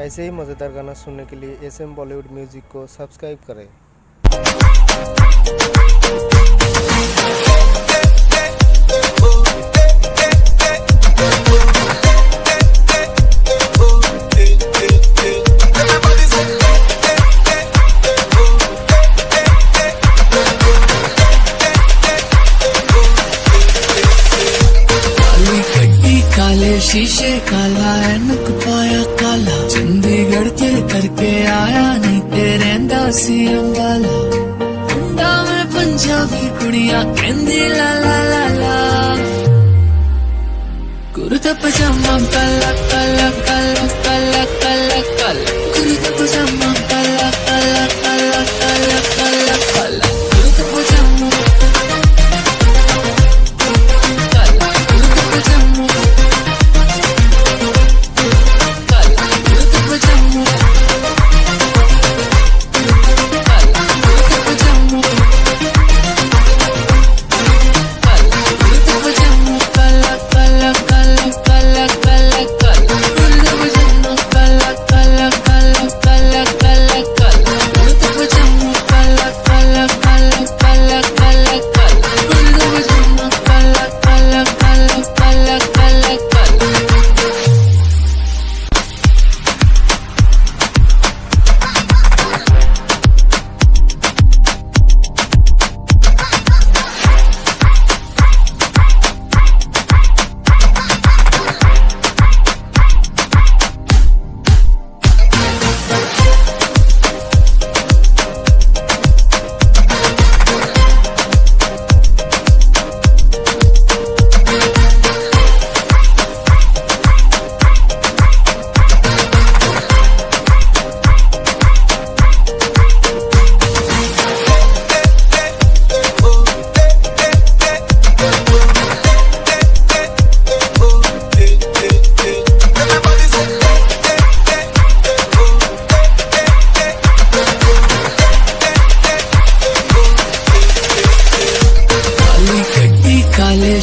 ऐसे ही मज़ेदार गाना सुनने के लिए एस एम बॉलीवुड म्यूज़िक को सब्सक्राइब करें। शीशे, काला एनक पाया काला। तेरे दासी अंबाला मुंडा में पंजाबी कुड़िया कहंदी, ला ला ला ला। कुर्ता पजामा काला काला काला।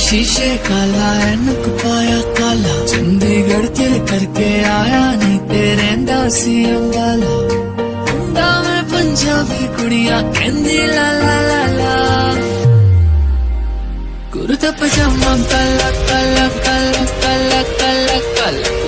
शीशे काला एनक पाया काला। चंडीगढ़ तेरे करके आया, नहीं तेरे दासी अंबाला। अंबा पंजाबी कुड़िया कहंदी, ला ला ला ला। कुर्ता पजामा काला काला काला काला काला।